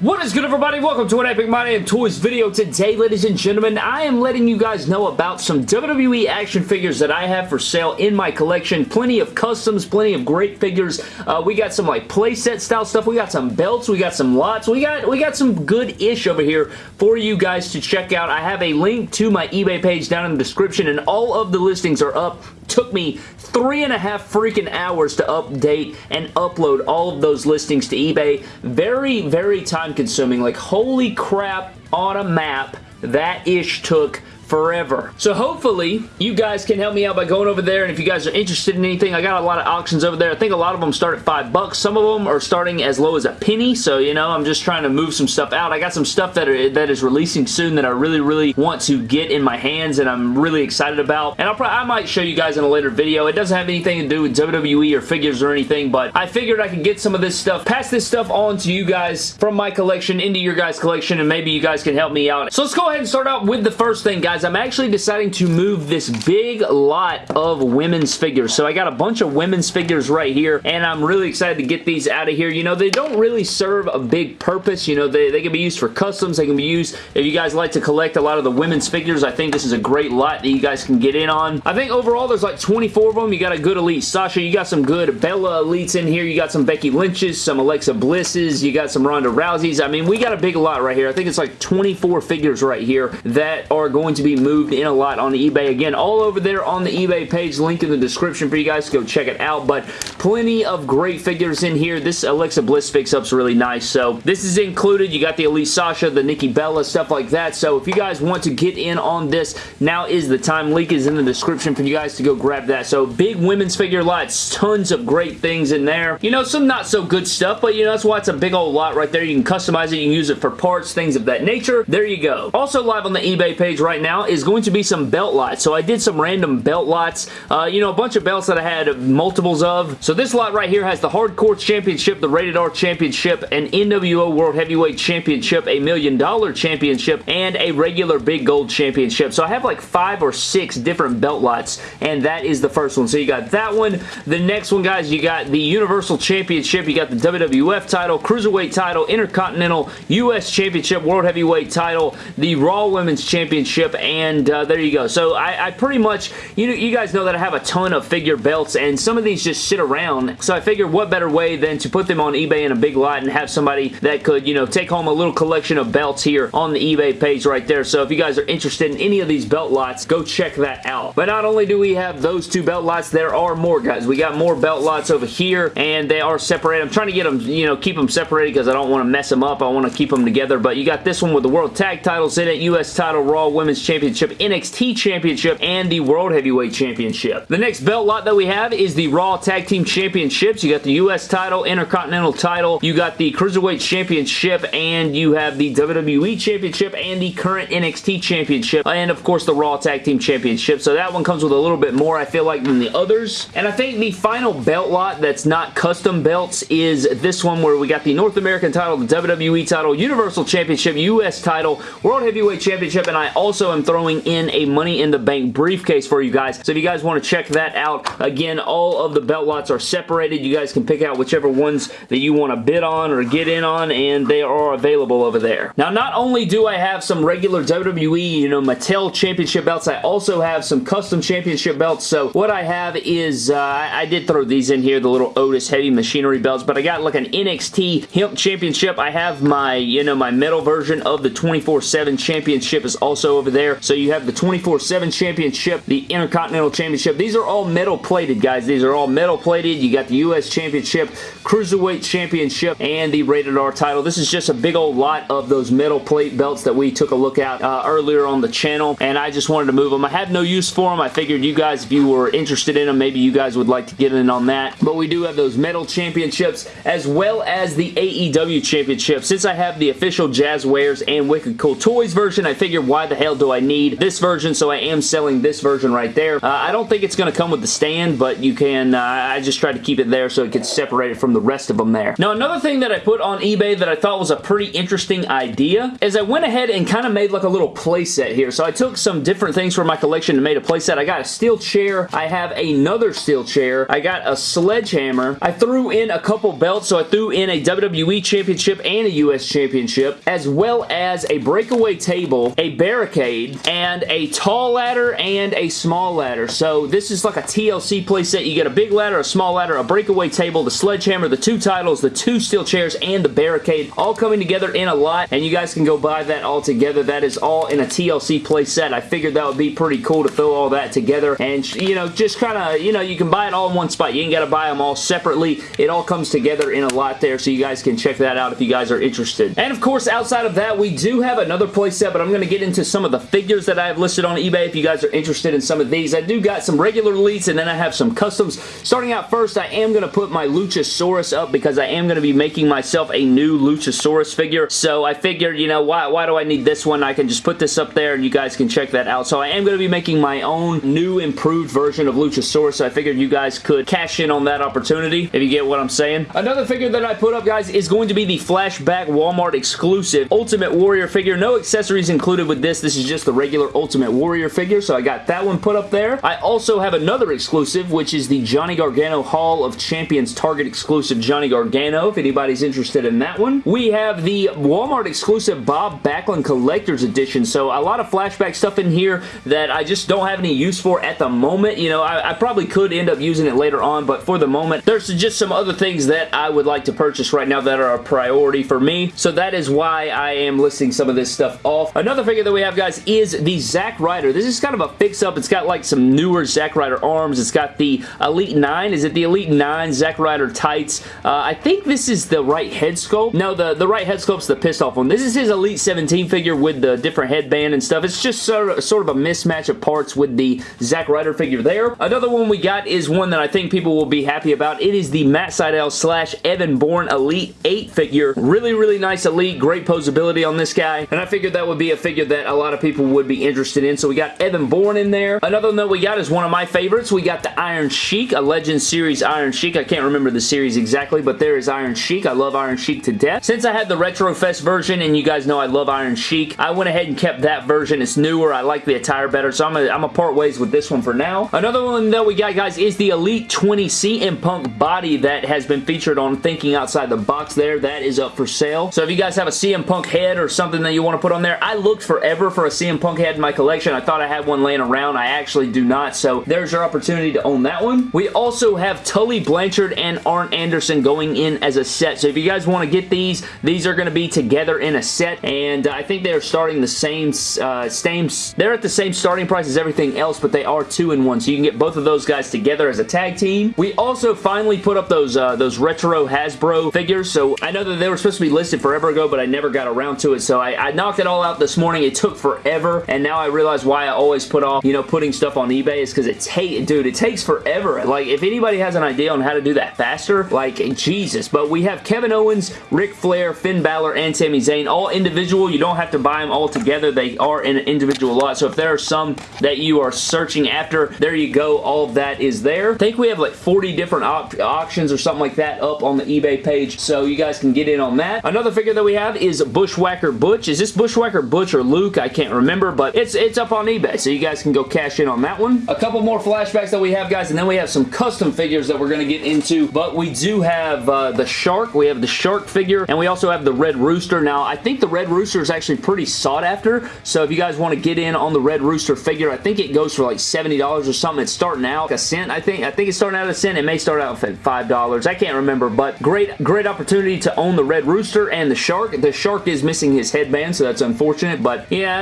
What is good everybody? Welcome to an Epic My Damn Toys video. Today, ladies and gentlemen, I am letting you guys know about some WWE action figures that I have for sale in my collection. Plenty of customs, plenty of great figures. Uh, we got some like playset style stuff. We got some belts. We got some lots. We got we got some good-ish over here for you guys to check out. I have a link to my eBay page down in the description and all of the listings are up took me three and a half freaking hours to update and upload all of those listings to eBay. Very, very time consuming. Like, holy crap on a map that ish took forever. So hopefully you guys can help me out by going over there and if you guys are interested in anything, I got a lot of auctions over there. I think a lot of them start at five bucks. Some of them are starting as low as a penny. So, you know, I'm just trying to move some stuff out. I got some stuff that, are, that is releasing soon that I really, really want to get in my hands and I'm really excited about. And I'll probably, I might show you guys in a later video. It doesn't have anything to do with WWE or figures or anything, but I figured I could get some of this stuff, pass this stuff on to you guys from my collection into your guys' collection and maybe you guys can help me out. So let's go ahead and start out with the first thing, guys guys, I'm actually deciding to move this big lot of women's figures. So I got a bunch of women's figures right here, and I'm really excited to get these out of here. You know, they don't really serve a big purpose. You know, they, they can be used for customs. They can be used if you guys like to collect a lot of the women's figures. I think this is a great lot that you guys can get in on. I think overall there's like 24 of them. You got a good elite Sasha. You got some good Bella elites in here. You got some Becky Lynch's, some Alexa Blisses. You got some Ronda Rousey's. I mean, we got a big lot right here. I think it's like 24 figures right here that are going to be be moved in a lot on eBay. Again, all over there on the eBay page, link in the description for you guys to go check it out, but plenty of great figures in here. This Alexa Bliss fix-up's really nice, so this is included. You got the Elite Sasha, the Nikki Bella, stuff like that, so if you guys want to get in on this, now is the time. Link is in the description for you guys to go grab that. So big women's figure lots, tons of great things in there. You know, some not so good stuff, but you know, that's why it's a big old lot right there. You can customize it, you can use it for parts, things of that nature. There you go. Also live on the eBay page right now is going to be some belt lots. So I did some random belt lots. Uh, you know, a bunch of belts that I had multiples of. So this lot right here has the Hardcore Championship, the Rated R Championship, an NWO World Heavyweight Championship, a Million Dollar Championship, and a regular Big Gold Championship. So I have like five or six different belt lots, and that is the first one. So you got that one. The next one, guys, you got the Universal Championship. You got the WWF title, Cruiserweight title, Intercontinental, U.S. Championship, World Heavyweight title, the Raw Women's Championship, and uh, there you go. So I, I, pretty much, you know, you guys know that I have a ton of figure belts and some of these just sit around. So I figured what better way than to put them on eBay in a big lot and have somebody that could, you know, take home a little collection of belts here on the eBay page right there. So if you guys are interested in any of these belt lots, go check that out. But not only do we have those two belt lots, there are more guys. We got more belt lots over here and they are separated. I'm trying to get them, you know, keep them separated because I don't want to mess them up. I want to keep them together. But you got this one with the World Tag titles in it, U.S. title, Raw Women's Championship, NXT Championship and the World Heavyweight Championship. The next belt lot that we have is the Raw Tag Team Championships. You got the U.S. title, Intercontinental title, you got the Cruiserweight Championship, and you have the WWE Championship and the current NXT Championship, and of course the Raw Tag Team Championship. So that one comes with a little bit more, I feel like, than the others. And I think the final belt lot that's not custom belts is this one where we got the North American title, the WWE title, Universal Championship, U.S. title, World Heavyweight Championship, and I also am throwing in a Money in the Bank briefcase for you guys. So if you guys want to check that out, again, all of the belt lots are separated. You guys can pick out whichever ones that you want to bid on or get in on, and they are available over there. Now, not only do I have some regular WWE, you know, Mattel Championship belts, I also have some custom championship belts. So what I have is, uh, I did throw these in here, the little Otis Heavy Machinery belts, but I got like an NXT Hemp Championship. I have my, you know, my metal version of the 24-7 Championship is also over there. So you have the 24-7 Championship, the Intercontinental Championship. These are all metal plated, guys. These are all metal plated. You got the U.S. Championship, Cruiserweight Championship, and the Rated R title. This is just a big old lot of those metal plate belts that we took a look at uh, earlier on the channel, and I just wanted to move them. I had no use for them. I figured you guys, if you were interested in them, maybe you guys would like to get in on that. But we do have those metal championships as well as the AEW Championship. Since I have the official Jazwares and Wicked Cool Toys version, I figured why the hell do I I need this version, so I am selling this version right there. Uh, I don't think it's going to come with the stand, but you can, uh, I just tried to keep it there so it could separate it from the rest of them there. Now, another thing that I put on eBay that I thought was a pretty interesting idea is I went ahead and kind of made like a little playset here. So I took some different things from my collection and made a playset. I got a steel chair. I have another steel chair. I got a sledgehammer. I threw in a couple belts. So I threw in a WWE Championship and a US Championship, as well as a breakaway table, a barricade, and a tall ladder and a small ladder. So this is like a TLC playset. You get a big ladder, a small ladder, a breakaway table, the sledgehammer, the two titles, the two steel chairs, and the barricade all coming together in a lot, and you guys can go buy that all together. That is all in a TLC playset. I figured that would be pretty cool to throw all that together, and, you know, just kind of, you know, you can buy it all in one spot. You ain't got to buy them all separately. It all comes together in a lot there, so you guys can check that out if you guys are interested. And, of course, outside of that, we do have another playset, but I'm going to get into some of the figures that I have listed on eBay if you guys are interested in some of these. I do got some regular elites, and then I have some customs. Starting out first, I am going to put my Luchasaurus up because I am going to be making myself a new Luchasaurus figure. So I figured, you know, why, why do I need this one? I can just put this up there and you guys can check that out. So I am going to be making my own new improved version of Luchasaurus. So I figured you guys could cash in on that opportunity, if you get what I'm saying. Another figure that I put up, guys, is going to be the Flashback Walmart exclusive Ultimate Warrior figure. No accessories included with this. This is just regular Ultimate Warrior figure. So I got that one put up there. I also have another exclusive, which is the Johnny Gargano Hall of Champions Target exclusive Johnny Gargano, if anybody's interested in that one. We have the Walmart exclusive Bob Backlund Collector's Edition, so a lot of flashback stuff in here that I just don't have any use for at the moment. You know, I, I probably could end up using it later on, but for the moment, there's just some other things that I would like to purchase right now that are a priority for me, so that is why I am listing some of this stuff off. Another figure that we have, guys, is the Zack Ryder. This is kind of a fix-up. It's got like some newer Zack Ryder arms. It's got the Elite 9. Is it the Elite 9 Zack Ryder tights? Uh, I think this is the right head sculpt. No, the, the right head sculpt's the pissed off one. This is his Elite 17 figure with the different headband and stuff. It's just sort of, sort of a mismatch of parts with the Zack Ryder figure there. Another one we got is one that I think people will be happy about. It is the Matt Sydal slash Evan Bourne Elite 8 figure. Really, really nice Elite. Great posability on this guy. And I figured that would be a figure that a lot of people would be interested in. So we got Evan Bourne in there. Another one that we got is one of my favorites. We got the Iron Sheik, a Legend Series Iron Sheik. I can't remember the series exactly, but there is Iron Sheik. I love Iron Sheik to death. Since I had the Retro Fest version, and you guys know I love Iron Sheik, I went ahead and kept that version. It's newer. I like the attire better, so I'm going to part ways with this one for now. Another one that we got, guys, is the Elite 20 CM Punk body that has been featured on Thinking Outside the Box there. That is up for sale. So if you guys have a CM Punk head or something that you want to put on there, I looked forever for a CM Punk head in my collection. I thought I had one laying around. I actually do not, so there's your opportunity to own that one. We also have Tully Blanchard and Arn Anderson going in as a set. So if you guys want to get these, these are going to be together in a set, and I think they're starting the same, uh, same, they're at the same starting price as everything else, but they are two in one, so you can get both of those guys together as a tag team. We also finally put up those, uh, those retro Hasbro figures, so I know that they were supposed to be listed forever ago, but I never got around to it, so I, I knocked it all out this morning. It took forever, and now I realize why I always put off, you know, putting stuff on eBay is because it takes, dude, it takes forever. Like, if anybody has an idea on how to do that faster, like, Jesus. But we have Kevin Owens, Ric Flair, Finn Balor, and Sami Zayn, all individual. You don't have to buy them all together. They are in an individual lot. So if there are some that you are searching after, there you go. All of that is there. I think we have like 40 different auctions or something like that up on the eBay page, so you guys can get in on that. Another figure that we have is Bushwhacker Butch. Is this Bushwhacker Butch or Luke? I can't remember, but it's, it's up on eBay, so you guys can go cash in on that one. A couple more flashbacks that we have, guys, and then we have some custom figures that we're going to get into, but we do have uh, the Shark. We have the Shark figure, and we also have the Red Rooster. Now, I think the Red Rooster is actually pretty sought after, so if you guys want to get in on the Red Rooster figure, I think it goes for like $70 or something. It's starting out like a cent, I think. I think it's starting out a cent. It may start out at $5. I can't remember, but great, great opportunity to own the Red Rooster and the Shark. The Shark is missing his headband, so that's unfortunate, but yeah,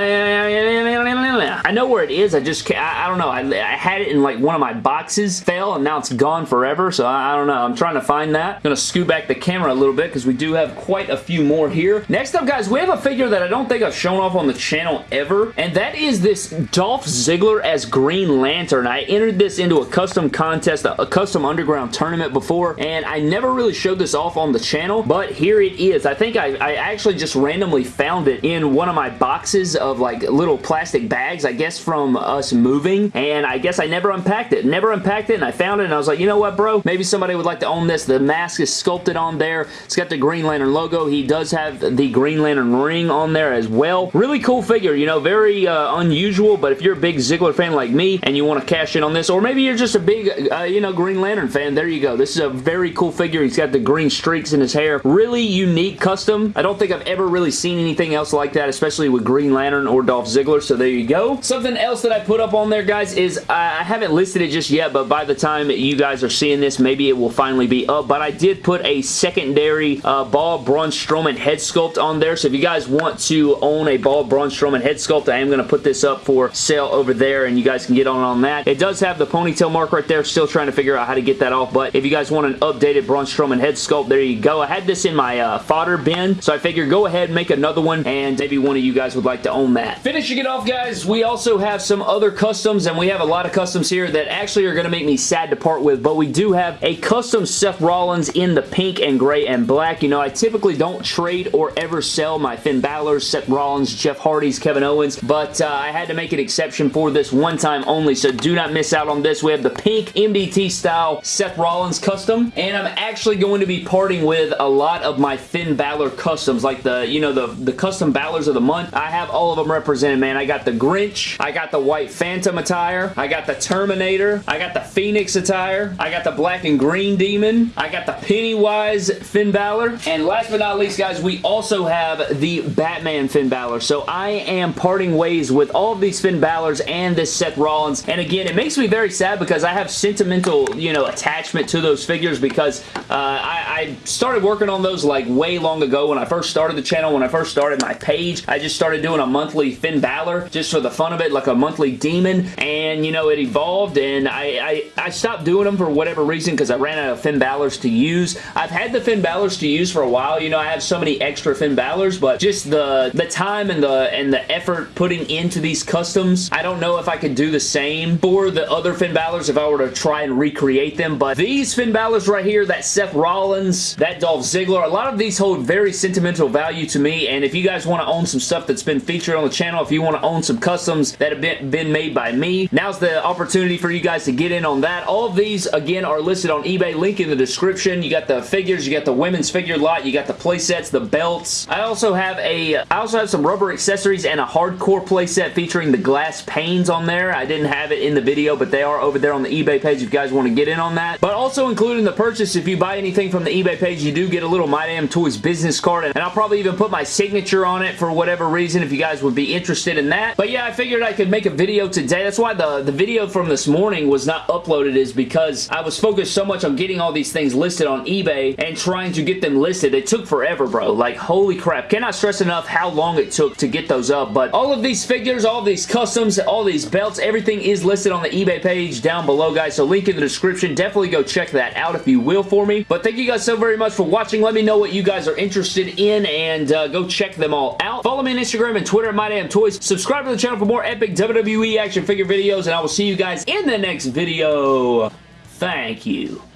I know where it is. I just, I, I don't know. I, I, had it in like one of my boxes, fell, and now it's gone forever, so I, I don't know. I'm trying to find that. I'm going to scoot back the camera a little bit because we do have quite a few more here. Next up, guys, we have a figure that I don't think I've shown off on the channel ever, and that is this Dolph Ziggler as Green Lantern. I entered this into a custom contest, a, a custom underground tournament before, and I never really showed this off on the channel, but here it is. I think I, I actually just randomly found it in one of my boxes of like little plastic bags, I guess from us moving, and I guess I never unpacked it. Never unpacked it, and I found it, and I was like, you know what, bro? Maybe somebody would like to own this. The mask is sculpted on there. It's got the Green Lantern logo. He does have the Green Lantern ring on there as well. Really cool figure, you know, very uh, unusual, but if you're a big Ziggler fan like me and you want to cash in on this, or maybe you're just a big, uh, you know, Green Lantern fan, there you go. This is a very cool figure. He's got the green streaks in his hair. Really unique custom. I don't think I've ever really seen anything else like that, especially with Green Lantern or Ziggler, so there you go. Something else that I put up on there, guys, is I haven't listed it just yet, but by the time you guys are seeing this, maybe it will finally be up, but I did put a secondary uh, Ball Braun Strowman head sculpt on there, so if you guys want to own a Ball Braun Strowman head sculpt, I am going to put this up for sale over there, and you guys can get on on that. It does have the ponytail mark right there, still trying to figure out how to get that off, but if you guys want an updated Braun Strowman head sculpt, there you go. I had this in my uh, fodder bin, so I figured go ahead, make another one, and maybe one of you guys would like to own that. Finishing it off, guys, we also have some other customs, and we have a lot of customs here that actually are going to make me sad to part with, but we do have a custom Seth Rollins in the pink and gray and black. You know, I typically don't trade or ever sell my Finn Balor, Seth Rollins, Jeff Hardy's, Kevin Owens, but uh, I had to make an exception for this one time only, so do not miss out on this. We have the pink MDT style Seth Rollins custom, and I'm actually going to be parting with a lot of my Finn Balor customs, like the, you know, the, the custom Balors of the month. I have all of them represented, man. I got the Grinch, I got the White Phantom attire, I got the Terminator, I got the Phoenix attire, I got the Black and Green Demon, I got the Pennywise Finn Balor, and last but not least, guys, we also have the Batman Finn Balor. So I am parting ways with all of these Finn Balors and this Seth Rollins, and again, it makes me very sad because I have sentimental, you know, attachment to those figures because uh, I, I started working on those like way long ago when I first started the channel, when I first started my page. I just started doing a monthly Finn Balor just for the fun of it, like a monthly demon, and you know, it evolved and I, I, I stopped doing them for whatever reason because I ran out of Finn Balors to use. I've had the Finn Balors to use for a while. You know, I have so many extra Finn Balors, but just the, the time and the, and the effort putting into these customs, I don't know if I could do the same for the other Finn Balors if I were to try and recreate them, but these Finn Balors right here, that Seth Rollins, that Dolph Ziggler, a lot of these hold very sentimental value to me, and if you guys want to own some stuff that's been featured on the channel, if you want to own some customs that have been, been made by me, now's the opportunity for you guys to get in on that. All of these, again, are listed on eBay. Link in the description. You got the figures, you got the women's figure lot, you got the playsets, the belts. I also have a, I also have some rubber accessories and a hardcore playset featuring the glass panes on there. I didn't have it in the video, but they are over there on the eBay page if you guys want to get in on that. But also including the purchase, if you buy anything from the eBay page, you do get a little My Damn Toys business card, and I'll probably even put my signature on it for whatever reason if you guys would be interested in that. But yeah, I figured I could make a video today. That's why the, the video from this morning was not uploaded is because I was focused so much on getting all these things listed on eBay and trying to get them listed. It took forever, bro. Like, holy crap. Cannot stress enough how long it took to get those up, but all of these figures, all these customs, all these belts, everything is listed on the eBay page down below, guys, so link in the description. Definitely go check that out if you will for me. But thank you guys so very much for watching. Let me know what you guys are interested in and uh, go check them all out. Follow me on Instagram and Twitter at MyDamnToys. Subscribe to the channel for more epic WWE action figure videos, and I will see you guys in the next video. Thank you.